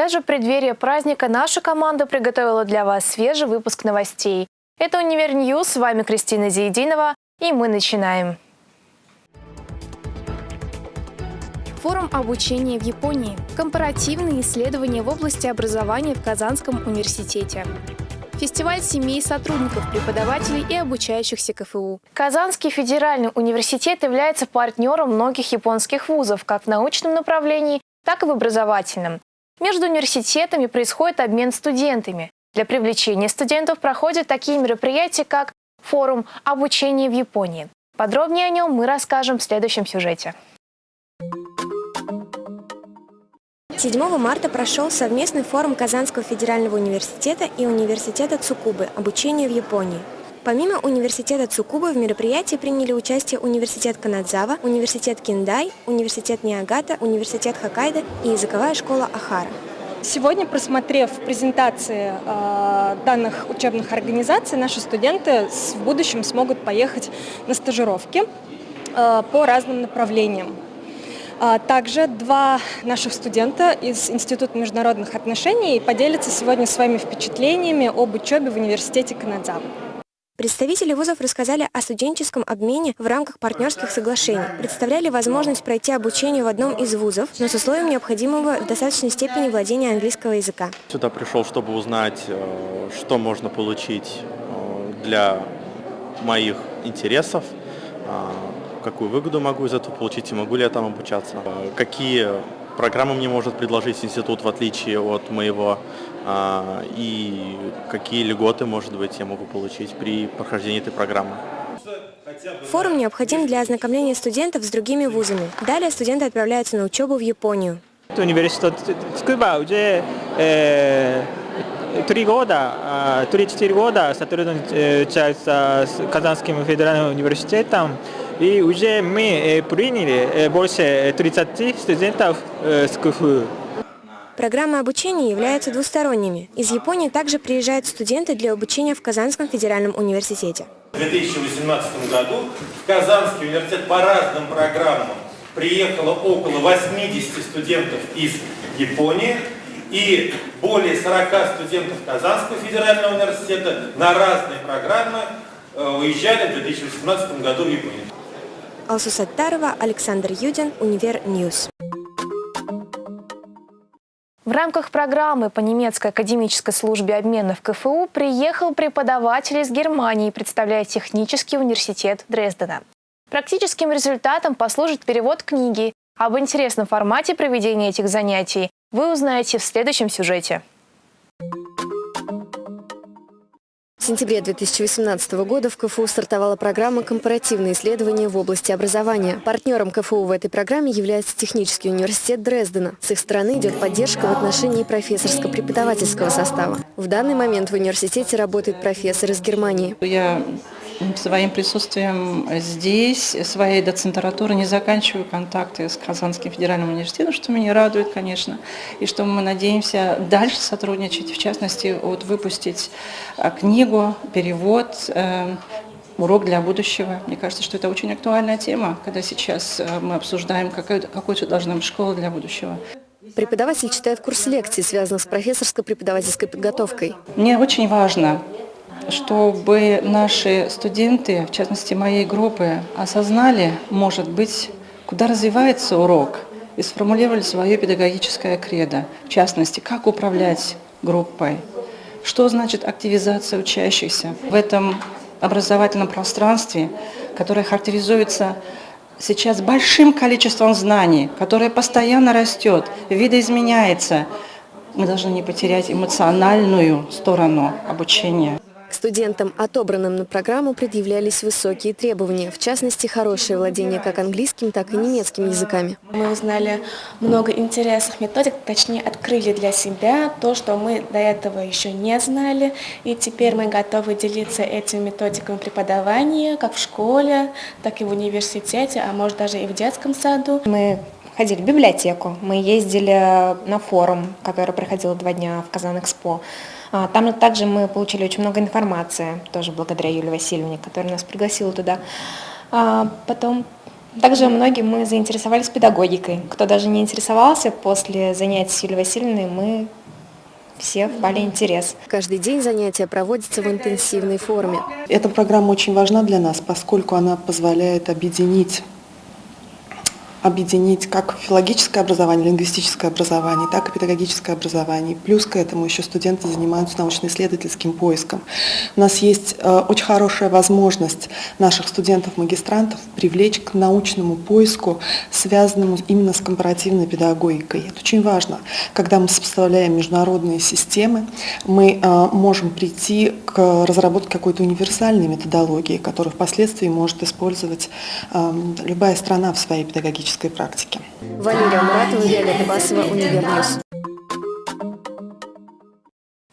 Даже в преддверии праздника наша команда приготовила для вас свежий выпуск новостей. Это «Univer News», с вами Кристина Зиединова, и мы начинаем. Форум обучения в Японии. Компаративные исследования в области образования в Казанском университете. Фестиваль семей сотрудников, преподавателей и обучающихся КФУ. Казанский федеральный университет является партнером многих японских вузов как в научном направлении, так и в образовательном. Между университетами происходит обмен студентами. Для привлечения студентов проходят такие мероприятия, как форум обучения в Японии. Подробнее о нем мы расскажем в следующем сюжете. 7 марта прошел совместный форум Казанского федерального университета и университета Цукубы «Обучение в Японии». Помимо университета Цукубы в мероприятии приняли участие университет Канадзава, университет Киндай, университет Ниагата, университет Хоккайдо и языковая школа Ахара. Сегодня, просмотрев презентации э, данных учебных организаций, наши студенты в будущем смогут поехать на стажировки э, по разным направлениям. А также два наших студента из Института международных отношений поделятся сегодня своими впечатлениями об учебе в университете Канадзавы. Представители вузов рассказали о студенческом обмене в рамках партнерских соглашений, представляли возможность пройти обучение в одном из вузов, но с условием необходимого в достаточной степени владения английского языка. Сюда пришел, чтобы узнать, э, что можно получить э, для моих интересов, э, какую выгоду могу из этого получить и могу ли я там обучаться, какие программы мне может предложить институт в отличие от моего и какие льготы, может быть, я могу получить при прохождении этой программы. Форум необходим для ознакомления студентов с другими вузами. Далее студенты отправляются на учебу в Японию. Университет Цукуба уже э, три года, три-четыре года сотрудничается с Казанским федеральным университетом. И уже мы приняли больше 30 студентов с КФУ. Программы обучения являются двусторонними. Из Японии также приезжают студенты для обучения в Казанском федеральном университете. В 2018 году в Казанский университет по разным программам приехало около 80 студентов из Японии и более 40 студентов Казанского федерального университета на разные программы э, уезжали в 2018 году в Японию. Алсу Саттарова, Александр Юдин, Univer News. В рамках программы по немецкой академической службе обмена в КФУ приехал преподаватель из Германии, представляя технический университет Дрездена. Практическим результатом послужит перевод книги. Об интересном формате проведения этих занятий вы узнаете в следующем сюжете. Сентябре 2018 года в КФУ стартовала программа «Компаративные исследования в области образования». Партнером КФУ в этой программе является Технический университет Дрездена. С их стороны идет поддержка в отношении профессорско-преподавательского состава. В данный момент в университете работает профессор из Германии. Я своим присутствием здесь, своей доцентратуры не заканчиваю контакты с Казанским федеральным университетом, что меня радует, конечно, и что мы надеемся дальше сотрудничать, в частности, вот выпустить а, книгу, перевод, э, урок для будущего. Мне кажется, что это очень актуальная тема, когда сейчас э, мы обсуждаем, какой, какой должна быть школа для будущего. Преподаватель читает курс лекций, связанных с профессорско-преподавательской подготовкой. Мне очень важно чтобы наши студенты, в частности моей группы, осознали, может быть, куда развивается урок и сформулировали свое педагогическое кредо. В частности, как управлять группой, что значит активизация учащихся в этом образовательном пространстве, которое характеризуется сейчас большим количеством знаний, которое постоянно растет, видоизменяется. Мы должны не потерять эмоциональную сторону обучения. К студентам, отобранным на программу, предъявлялись высокие требования, в частности, хорошее владение как английским, так и немецким языками. Мы узнали много интересных методик, точнее, открыли для себя то, что мы до этого еще не знали, и теперь мы готовы делиться этими методиками преподавания, как в школе, так и в университете, а может даже и в детском саду. Мы ходили в библиотеку, мы ездили на форум, который проходил два дня в Казан-Экспо. А, там также мы получили очень много информации, тоже благодаря Юлии Васильевне, которая нас пригласила туда. А, потом Также многим мы заинтересовались педагогикой. Кто даже не интересовался, после занятий с Юлией Васильевной мы все впали интерес. Каждый день занятия проводятся в интенсивной форме. Эта программа очень важна для нас, поскольку она позволяет объединить объединить как филологическое образование, лингвистическое образование, так и педагогическое образование. Плюс к этому еще студенты занимаются научно-исследовательским поиском. У нас есть э, очень хорошая возможность наших студентов-магистрантов привлечь к научному поиску, связанному именно с компаративной педагогикой. Это очень важно. Когда мы сопоставляем международные системы, мы э, можем прийти к разработке какой-то универсальной методологии, которую впоследствии может использовать э, любая страна в своей педагогической практической практики. Валерия Муратова, Виолетта Басова, Univer News.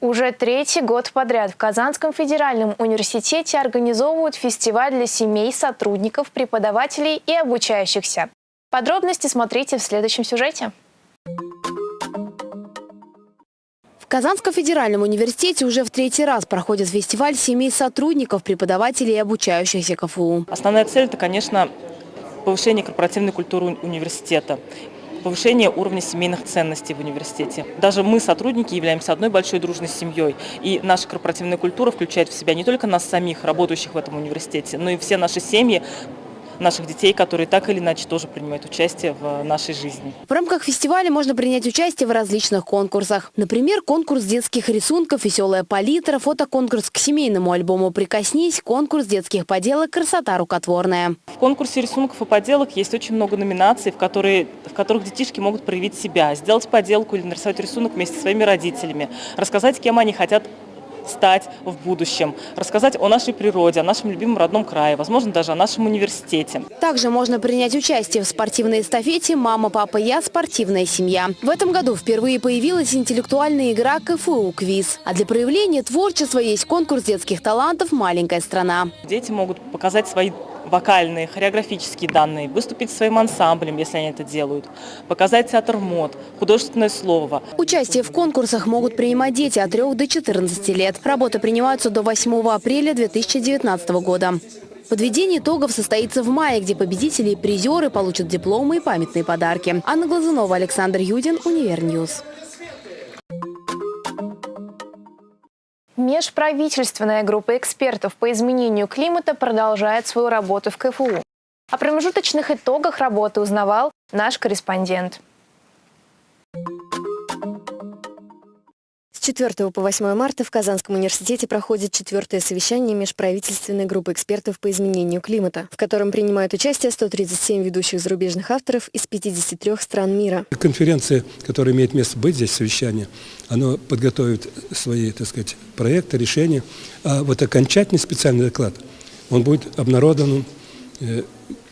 Уже третий год подряд в Казанском федеральном университете организовывают фестиваль для семей, сотрудников, преподавателей и обучающихся. Подробности смотрите в следующем сюжете. В Казанском федеральном университете уже в третий раз проходит фестиваль семей сотрудников, преподавателей и обучающихся КФУ. Основная цель – это, конечно, повышение корпоративной культуры университета, повышение уровня семейных ценностей в университете. Даже мы, сотрудники, являемся одной большой дружной семьей, и наша корпоративная культура включает в себя не только нас самих, работающих в этом университете, но и все наши семьи, наших детей, которые так или иначе тоже принимают участие в нашей жизни. В рамках фестиваля можно принять участие в различных конкурсах. Например, конкурс детских рисунков «Веселая палитра», фотоконкурс к семейному альбому «Прикоснись», конкурс детских поделок «Красота рукотворная». В конкурсе рисунков и поделок есть очень много номинаций, в, которые, в которых детишки могут проявить себя, сделать поделку или нарисовать рисунок вместе со своими родителями, рассказать, кем они хотят стать в будущем, рассказать о нашей природе, о нашем любимом родном крае, возможно, даже о нашем университете. Также можно принять участие в спортивной эстафете «Мама, папа, я. Спортивная семья». В этом году впервые появилась интеллектуальная игра КФУ «Квиз». А для проявления творчества есть конкурс детских талантов «Маленькая страна». Дети могут показать свои вокальные, хореографические данные, выступить своим ансамблем, если они это делают, показать театр мод, художественное слово. Участие в конкурсах могут принимать дети от 3 до 14 лет. Работы принимаются до 8 апреля 2019 года. Подведение итогов состоится в мае, где победители и призеры получат дипломы и памятные подарки. Анна Глазунова, Александр Юдин, Univer News. Межправительственная группа экспертов по изменению климата продолжает свою работу в КФУ. О промежуточных итогах работы узнавал наш корреспондент. 4 по 8 марта в Казанском университете проходит четвертое совещание межправительственной группы экспертов по изменению климата, в котором принимают участие 137 ведущих зарубежных авторов из 53 стран мира. Конференция, которая имеет место быть здесь, совещание, она подготовит свои, так сказать, проекты, решения. А вот окончательный специальный доклад, он будет обнародован э,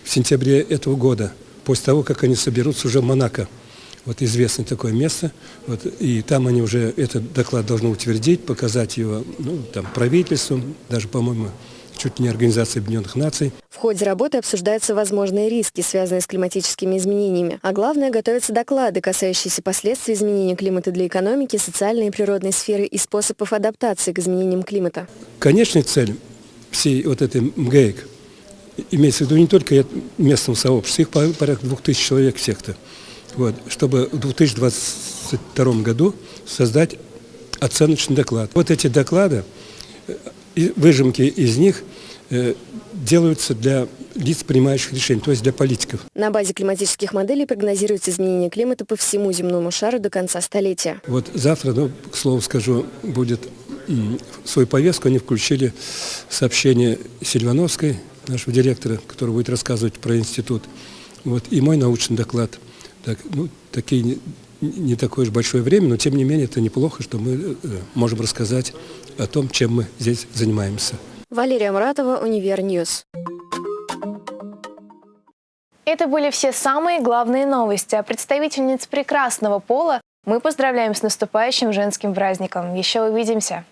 в сентябре этого года, после того, как они соберутся уже в Монако вот известное такое место, вот, и там они уже этот доклад должны утвердить, показать его ну, там, правительству, даже, по-моему, чуть не Организации Объединенных Наций. В ходе работы обсуждаются возможные риски, связанные с климатическими изменениями. А главное, готовятся доклады, касающиеся последствий изменения климата для экономики, социальной и природной сферы и способов адаптации к изменениям климата. Конечная цель всей вот этой МГЭК имеется в виду не только местного сообщества, их порядка двух тысяч человек всех-то вот, чтобы в 2022 году создать оценочный доклад. Вот эти доклады, э, выжимки из них э, делаются для лиц, принимающих решения, то есть для политиков. На базе климатических моделей прогнозируется изменение климата по всему земному шару до конца столетия. Вот завтра, ну, к слову скажу, будет в свою повестку они включили сообщение Сильвановской, нашего директора, который будет рассказывать про институт, вот, и мой научный доклад – так, ну, такие не, не такое уж большое время, но тем не менее это неплохо, что мы э, можем рассказать о том, чем мы здесь занимаемся. Валерия Муратова, Univer News. Это были все самые главные новости. А представительниц прекрасного пола мы поздравляем с наступающим женским праздником. Еще увидимся!